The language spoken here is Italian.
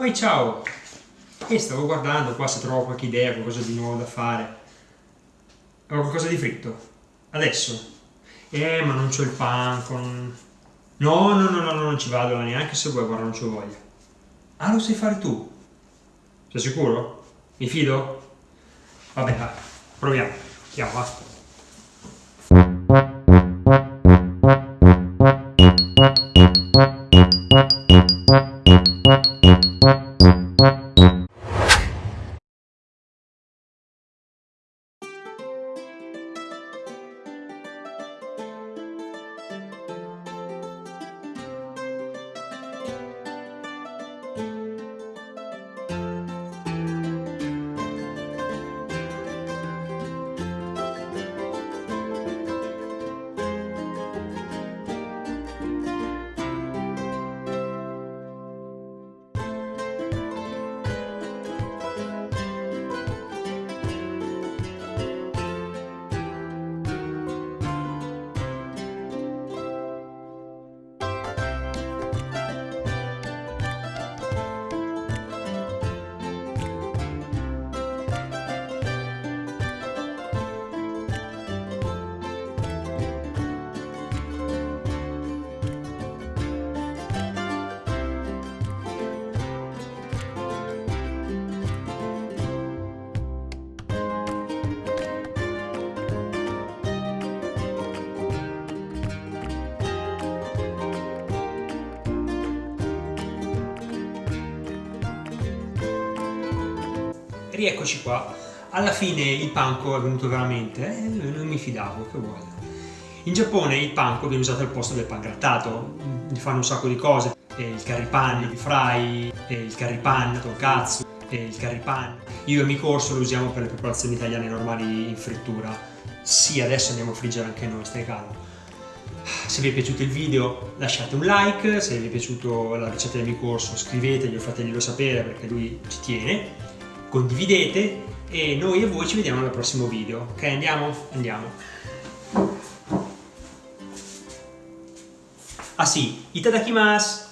Poi ciao! E stavo guardando qua se trovo qualche idea, qualcosa di nuovo da fare. Ho qualcosa di fritto. Adesso. Eh, ma non c'ho il panco. Non... No, no, no, no, non ci vado neanche se vuoi, guarda, non c'ho voglia. Ah, lo sai fare tu? Sei sicuro? Mi fido? Vabbè, dai, proviamo. Andiamo, va. Rieccoci qua. Alla fine il panko è venuto veramente, eh, non mi fidavo, che vuole. In Giappone il panko viene usato al posto del pan grattato, gli fanno un sacco di cose, il curry pan, il fry, il curry pan, tonkatsu, il curry pan. Io e mio corso lo usiamo per le preparazioni italiane normali in frittura. Sì, adesso andiamo a friggere anche noi, stai calmo. Se vi è piaciuto il video lasciate un like, se vi è piaciuta la ricetta del mio corso scrivetegli o fateglielo sapere perché lui ci tiene condividete e noi e voi ci vediamo nel prossimo video. Ok, andiamo? Andiamo. Ah sì, itadakimasu!